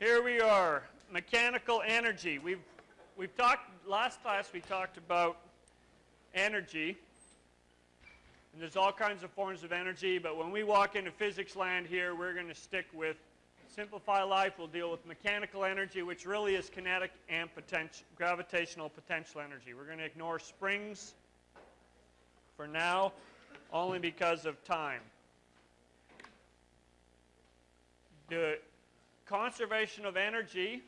Here we are, mechanical energy. We've, we've talked, last class we talked about energy. And there's all kinds of forms of energy, but when we walk into physics land here, we're going to stick with Simplify Life. We'll deal with mechanical energy, which really is kinetic and potential, gravitational potential energy. We're going to ignore springs for now, only because of time. The conservation of energy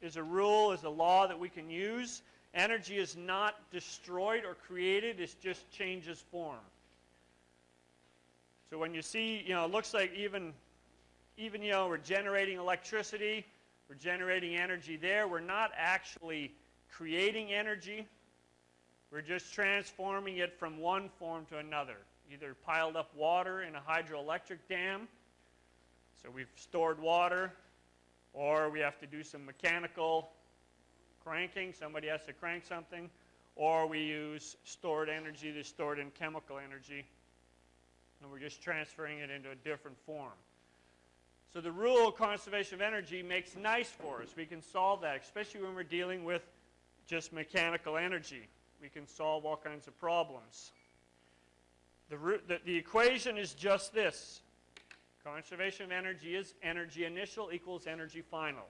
is a rule, is a law that we can use. Energy is not destroyed or created, it just changes form. So when you see, you know, it looks like even, even, you know, we're generating electricity, we're generating energy there, we're not actually creating energy, we're just transforming it from one form to another. Either piled up water in a hydroelectric dam, so we've stored water, or we have to do some mechanical cranking. Somebody has to crank something. Or we use stored energy that's stored in chemical energy. And we're just transferring it into a different form. So the rule of conservation of energy makes nice for us. We can solve that, especially when we're dealing with just mechanical energy. We can solve all kinds of problems. The, the, the equation is just this. Conservation of energy is energy initial equals energy final.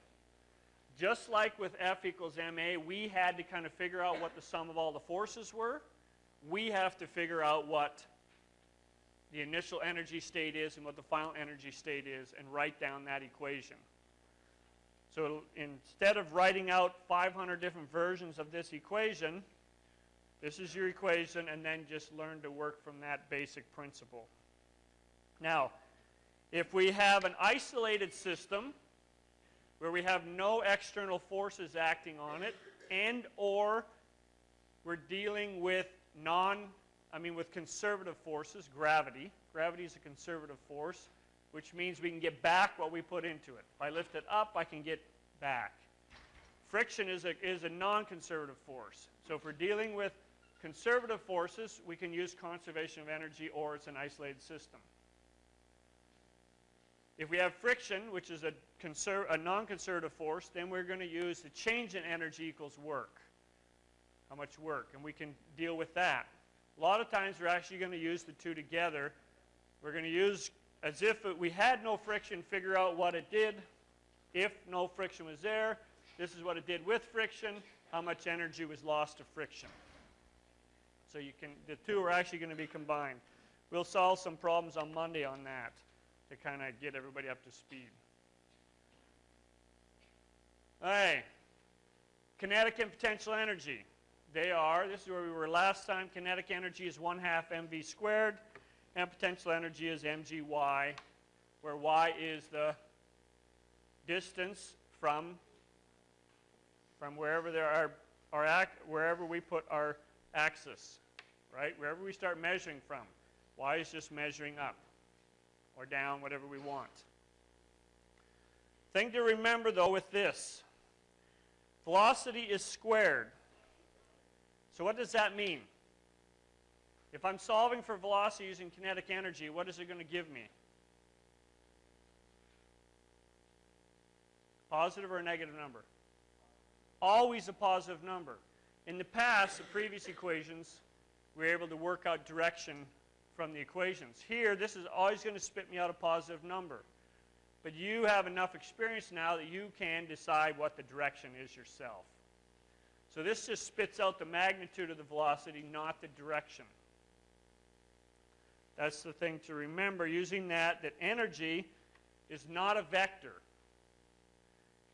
Just like with F equals ma, we had to kind of figure out what the sum of all the forces were. We have to figure out what the initial energy state is and what the final energy state is and write down that equation. So instead of writing out 500 different versions of this equation, this is your equation and then just learn to work from that basic principle. Now, if we have an isolated system where we have no external forces acting on it and or we're dealing with non, I mean with conservative forces, gravity. Gravity is a conservative force, which means we can get back what we put into it. If I lift it up, I can get back. Friction is a, is a non-conservative force. So if we're dealing with conservative forces, we can use conservation of energy or it's an isolated system. If we have friction, which is a, a non-conservative force, then we're going to use the change in energy equals work. How much work? And we can deal with that. A lot of times we're actually going to use the two together. We're going to use, as if we had no friction, figure out what it did. If no friction was there, this is what it did with friction, how much energy was lost to friction. So you can, the two are actually going to be combined. We'll solve some problems on Monday on that to kind of get everybody up to speed. All right. Kinetic and potential energy. They are, this is where we were last time, kinetic energy is 1 half mv squared, and potential energy is mgy, where y is the distance from, from wherever there are, our act, wherever we put our axis, right? Wherever we start measuring from. Y is just measuring up or down, whatever we want. Thing to remember though with this, velocity is squared. So what does that mean? If I'm solving for velocity using kinetic energy, what is it going to give me? Positive or a negative number? Always a positive number. In the past, the previous equations, we were able to work out direction from the equations. Here, this is always going to spit me out a positive number. But you have enough experience now that you can decide what the direction is yourself. So this just spits out the magnitude of the velocity, not the direction. That's the thing to remember using that, that energy is not a vector.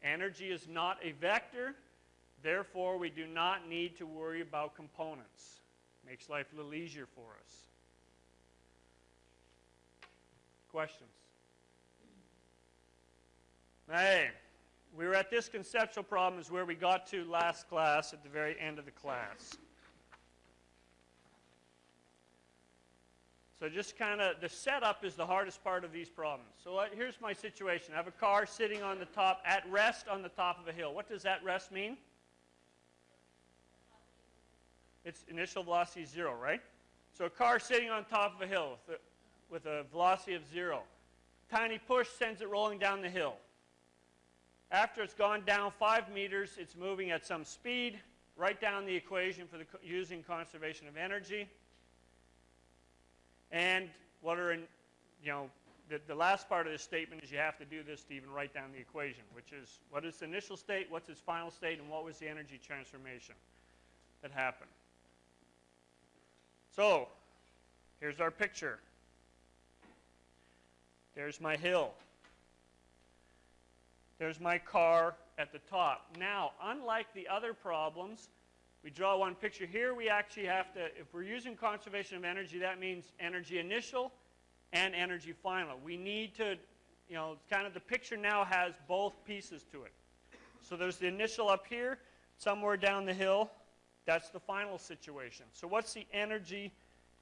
Energy is not a vector, therefore we do not need to worry about components. Makes life a little easier for us. Questions? Hey, we were at this conceptual problem is where we got to last class at the very end of the class. So just kind of, the setup is the hardest part of these problems. So here's my situation. I have a car sitting on the top, at rest on the top of a hill. What does that rest mean? Its initial velocity is zero, right? So a car sitting on top of a hill with with a velocity of zero. Tiny push sends it rolling down the hill. After it's gone down 5 meters, it's moving at some speed. Write down the equation for the using conservation of energy. And what are in, you know, the, the last part of this statement is you have to do this to even write down the equation, which is what is the initial state, what's its final state, and what was the energy transformation that happened. So, here's our picture. There's my hill. There's my car at the top. Now, unlike the other problems, we draw one picture here. We actually have to, if we're using conservation of energy, that means energy initial and energy final. We need to, you know, kind of the picture now has both pieces to it. So there's the initial up here, somewhere down the hill. That's the final situation. So what's the energy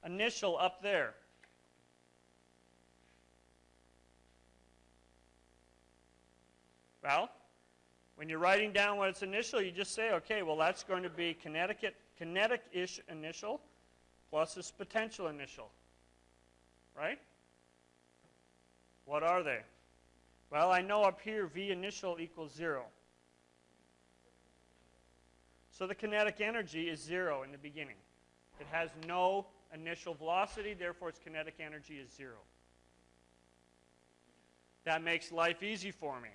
initial up there? Well, when you're writing down what its initial, you just say, okay, well, that's going to be kinetic, kinetic-ish initial plus its potential initial. Right? What are they? Well, I know up here V initial equals 0. So the kinetic energy is 0 in the beginning. It has no initial velocity, therefore its kinetic energy is 0. That makes life easy for me.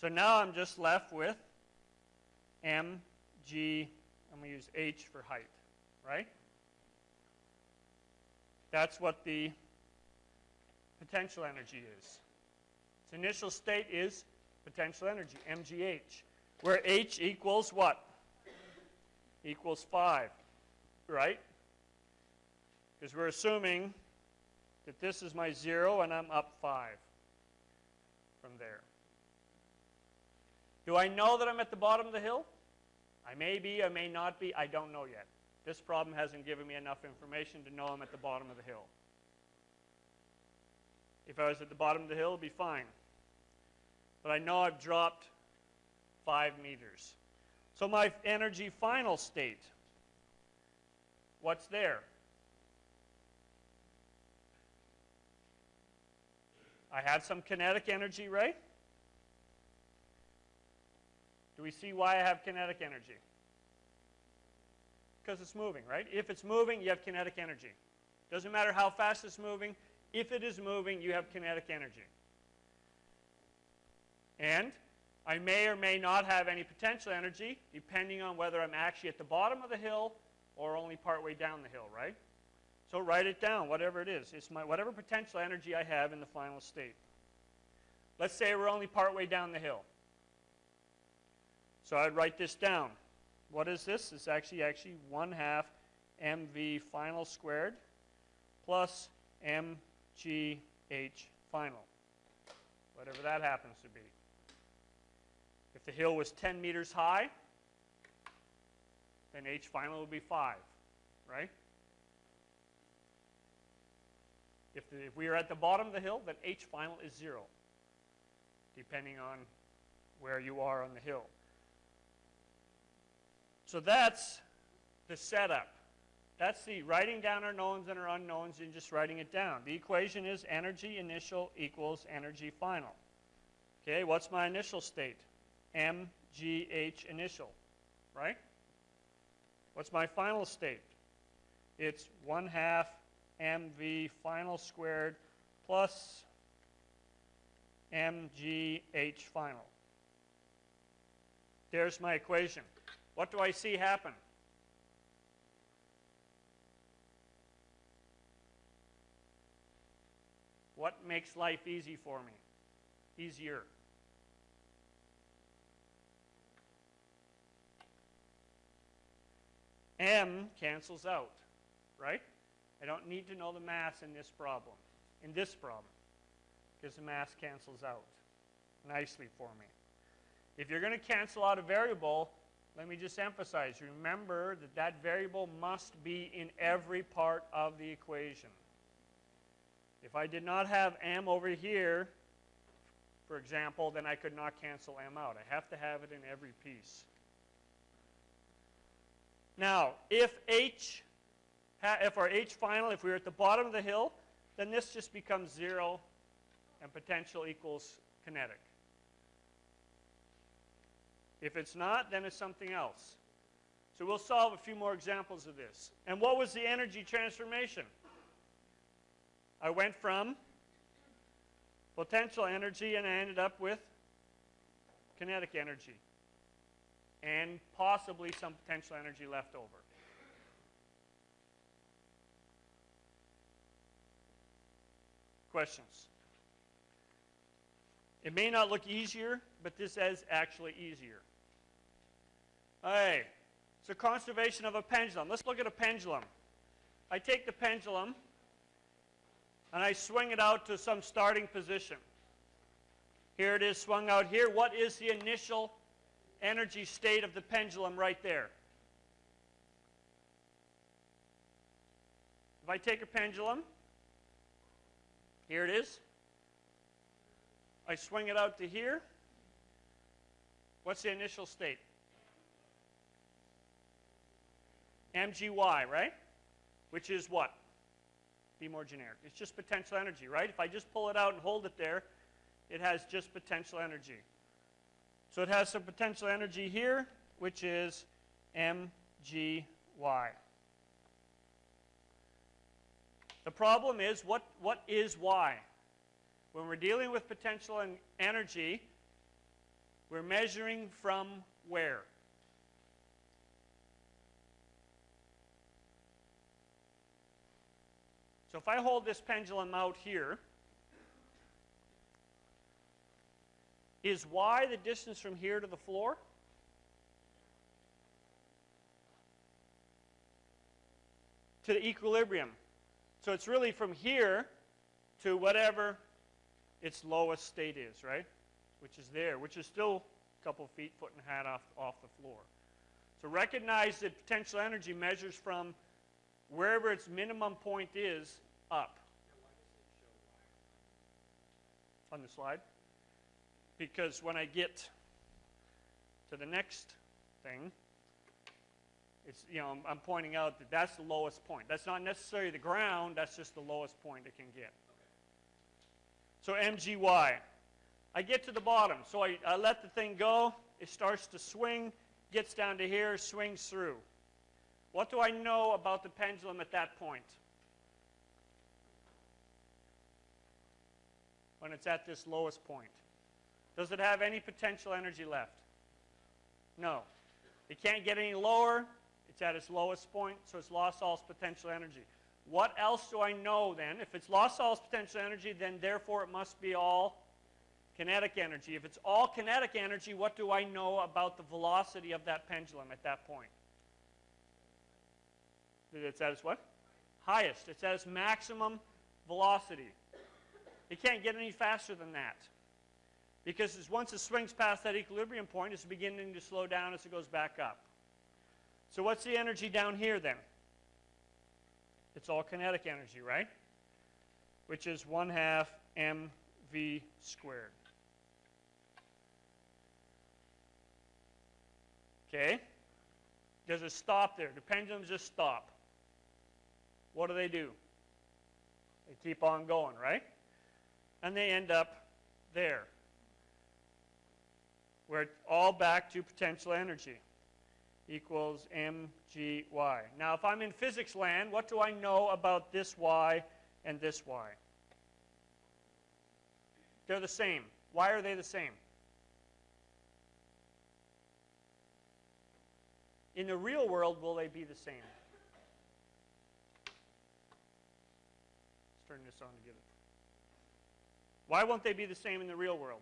So now I'm just left with m, g, I'm going to use h for height, right? That's what the potential energy is. Its initial state is potential energy, mgh, where h equals what? Equals 5, right? Because we're assuming that this is my 0 and I'm up 5 from there. Do I know that I'm at the bottom of the hill? I may be, I may not be, I don't know yet. This problem hasn't given me enough information to know I'm at the bottom of the hill. If I was at the bottom of the hill, it'd be fine. But I know I've dropped five meters. So my energy final state, what's there? I have some kinetic energy, right? Do we see why I have kinetic energy? Because it's moving, right? If it's moving, you have kinetic energy. Doesn't matter how fast it's moving. If it is moving, you have kinetic energy. And I may or may not have any potential energy, depending on whether I'm actually at the bottom of the hill or only partway down the hill, right? So write it down, whatever it is. It's my, whatever potential energy I have in the final state. Let's say we're only partway down the hill. So I'd write this down. What is this? It's actually actually 1 half mv final squared plus mgh final, whatever that happens to be. If the hill was 10 meters high, then h final would be 5, right? If, the, if we are at the bottom of the hill, then h final is 0, depending on where you are on the hill. So that's the setup. That's the writing down our knowns and our unknowns and just writing it down. The equation is energy initial equals energy final. Okay, what's my initial state? mgh initial, right? What's my final state? It's 1 half mv final squared plus mgh final. There's my equation. What do I see happen? What makes life easy for me? Easier. M cancels out, right? I don't need to know the mass in this problem, in this problem, because the mass cancels out nicely for me. If you're going to cancel out a variable, let me just emphasize, remember that that variable must be in every part of the equation. If I did not have m over here, for example, then I could not cancel m out. I have to have it in every piece. Now, if h, if our h final, if we were at the bottom of the hill, then this just becomes 0 and potential equals kinetic. If it's not, then it's something else. So we'll solve a few more examples of this. And what was the energy transformation? I went from potential energy and I ended up with kinetic energy and possibly some potential energy left over. Questions? It may not look easier, but this is actually easier. Hey, it's a conservation of a pendulum. Let's look at a pendulum. I take the pendulum and I swing it out to some starting position. Here it is swung out here. What is the initial energy state of the pendulum right there? If I take a pendulum, here it is. I swing it out to here. What's the initial state? MGY, right? Which is what? Be more generic. It's just potential energy, right? If I just pull it out and hold it there, it has just potential energy. So it has some potential energy here, which is mgy. The problem is, what, what is y? When we're dealing with potential and energy, we're measuring from where? So if I hold this pendulum out here, is y the distance from here to the floor? To the equilibrium. So it's really from here to whatever its lowest state is, right? Which is there, which is still a couple feet, foot and a half off, off the floor. So recognize that potential energy measures from wherever its minimum point is up. On the slide? Because when I get to the next thing, it's, you know, I'm, pointing out that that's the lowest point. That's not necessarily the ground, that's just the lowest point it can get. So MGY. I get to the bottom, so I, I let the thing go. It starts to swing, gets down to here, swings through. What do I know about the pendulum at that point? When it's at this lowest point. Does it have any potential energy left? No. It can't get any lower. It's at its lowest point, so it's lost all its potential energy. What else do I know then? If it's lost all its potential energy, then therefore it must be all kinetic energy. If it's all kinetic energy, what do I know about the velocity of that pendulum at that point? It's at its what? Highest. It's at its maximum velocity. It can't get any faster than that. Because once it swings past that equilibrium point, it's beginning to slow down as it goes back up. So what's the energy down here then? It's all kinetic energy, right? Which is 1 half mv squared. Okay? Does it stop there? The pendulums just stop. What do they do? They keep on going, right? And they end up there. We're all back to potential energy equals mgy. Now, if I'm in physics land, what do I know about this y and this y? They're the same. Why are they the same? In the real world, will they be the same? Let's turn this on to get it. Why won't they be the same in the real world?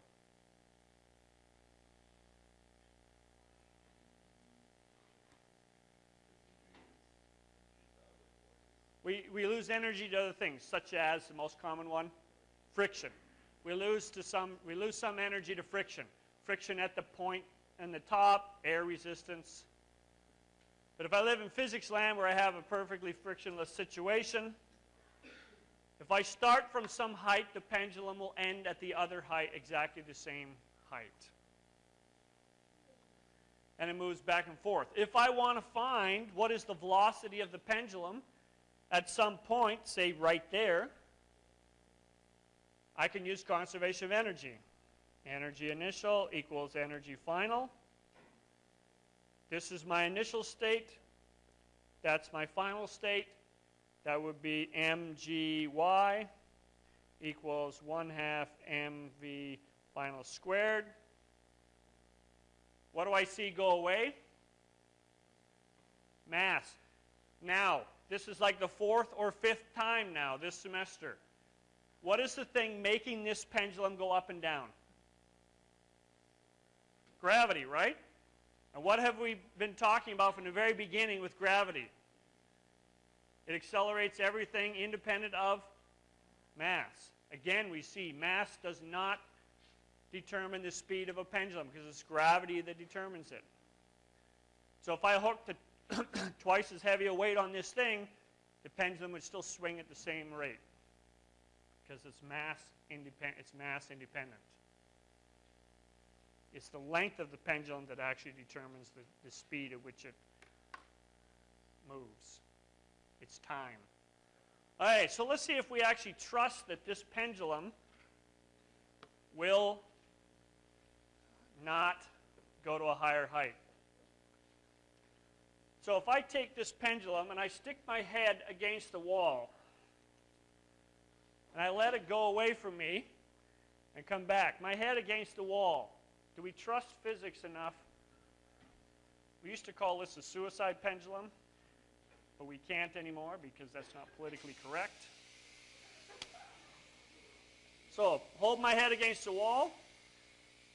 We, we lose energy to other things, such as the most common one, friction. We lose, to some, we lose some energy to friction. Friction at the point and the top, air resistance. But if I live in physics land where I have a perfectly frictionless situation, if I start from some height, the pendulum will end at the other height, exactly the same height. And it moves back and forth. If I want to find what is the velocity of the pendulum, at some point, say right there, I can use conservation of energy. Energy initial equals energy final. this is my initial state. That's my final state. That would be mgy equals 1 half mv final squared. What do I see go away? Mass. Now, this is like the fourth or fifth time now this semester. What is the thing making this pendulum go up and down? Gravity, right? And what have we been talking about from the very beginning with gravity? It accelerates everything independent of mass. Again, we see mass does not determine the speed of a pendulum because it's gravity that determines it. So if I hooked twice as heavy a weight on this thing, the pendulum would still swing at the same rate because it's mass independent. It's mass independent. It's the length of the pendulum that actually determines the, the speed at which it moves. It's time. All right, so let's see if we actually trust that this pendulum will not go to a higher height. So if I take this pendulum and I stick my head against the wall and I let it go away from me and come back, my head against the wall, do we trust physics enough? We used to call this a suicide pendulum but we can't anymore because that's not politically correct. So hold my head against the wall,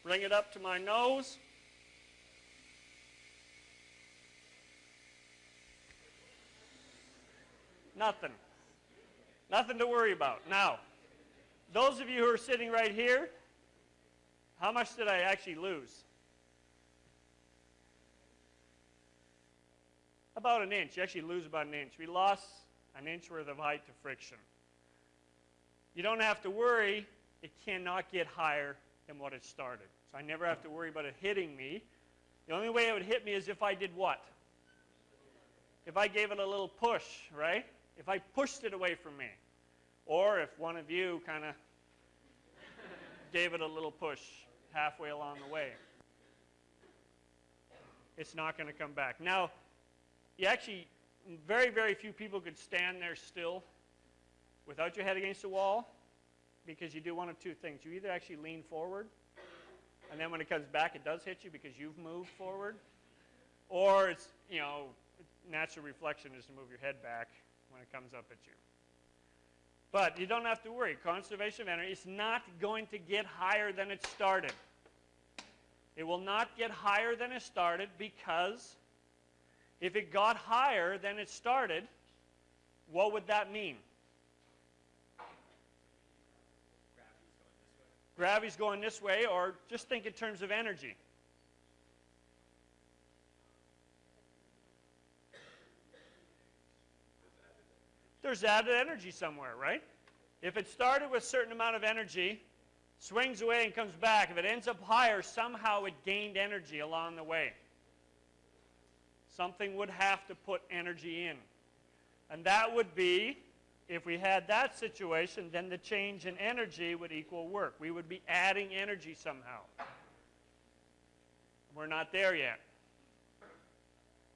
bring it up to my nose. Nothing. Nothing to worry about. Now, those of you who are sitting right here, how much did I actually lose? About an inch. You actually lose about an inch. We lost an inch worth of height to friction. You don't have to worry. It cannot get higher than what it started. So I never have to worry about it hitting me. The only way it would hit me is if I did what? If I gave it a little push, right? If I pushed it away from me. Or if one of you kind of gave it a little push halfway along the way. It's not going to come back. Now, you actually, very, very few people could stand there still without your head against the wall because you do one of two things. You either actually lean forward, and then when it comes back, it does hit you because you've moved forward, or it's, you know, natural reflection is to move your head back when it comes up at you. But you don't have to worry. Conservation of energy is not going to get higher than it started. It will not get higher than it started because if it got higher than it started, what would that mean? Gravity's going this way, or just think in terms of energy. There's added energy somewhere, right? If it started with a certain amount of energy, swings away and comes back, if it ends up higher, somehow it gained energy along the way. Something would have to put energy in. And that would be, if we had that situation, then the change in energy would equal work. We would be adding energy somehow. We're not there yet.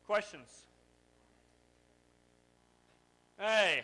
Questions? Hey.